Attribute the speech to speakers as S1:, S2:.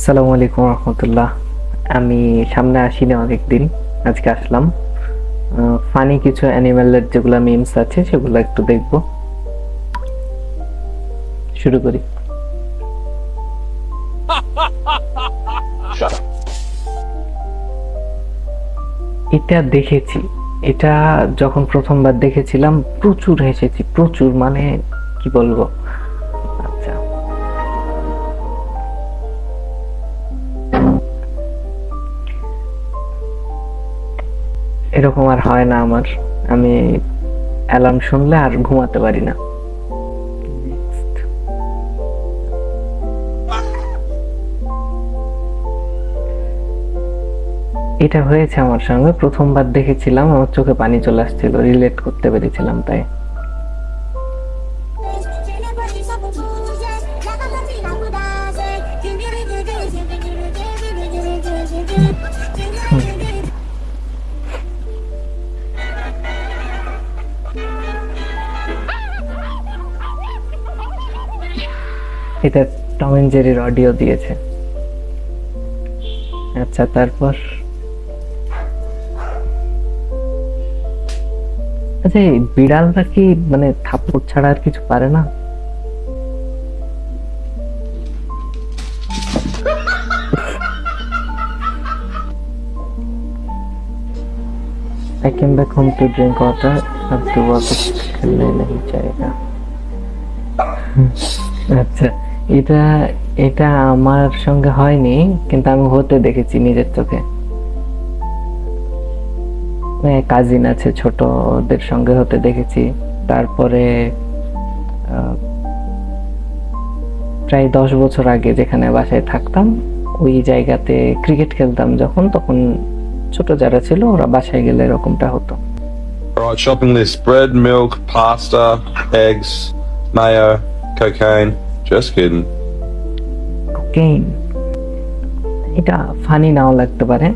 S1: আসসালামু আলাইকুম রহমতুল্লাহ। আমি সামনে আসিনি অনেকদিন, আজকে আসলাম। ফানি কিছু অ্যানিমেলের যেগুলো মিমস আছে, সেগুলো একটু দেখব। শুরু করি। এটা দেখেছি। এটা যখন প্রথমবার দেখেছিলাম, প্রচুর হেসেছি, প্রচুর মানে কি বলব? এরকম আর হয় না আমার। আমি অ্যালার্ম শুনলে আর ঘুমাতে পারি না। এটা হয়েছে আমার সঙ্গে। প্রথমবার দেখেছিলাম, আমার চোখে পানি চলে আসছিল রিলেট করতে পেরেছিলাম তাই। এটা টম এন্ড জেরির অডিও দিয়েছে আচ্ছা তারপর আচ্ছা এই বিড়ালটা কি মানে থাপ্পড় ছাড়া আর কিছু পারে না I came back home to drink water अब तो वापस खेलने नहीं जाएगा আচ্ছা এটা এটা আমার সঙ্গে হয়নি কিন্তু আমি হতে দেখেছি নিজের চোখে কাজিন আছে ছোট ওদের সঙ্গে হতে দেখেছি তারপরে প্রায় দশ বছর আগে যেখানে বাসায় থাকতাম ওই জায়গাতে ক্রিকেট খেলতাম যখন তখন ছোট যারা ছিল ওরা বাসায় গেলে এরকমটা হতো
S2: shopping list bread, milk, pasta, eggs, mayo, cocaine. Just kidding.
S1: Cocaine এটা ফানি নাও লাগতে পারে